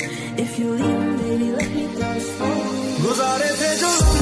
If you're leaving, baby, let me go slow. गुजारे थे जो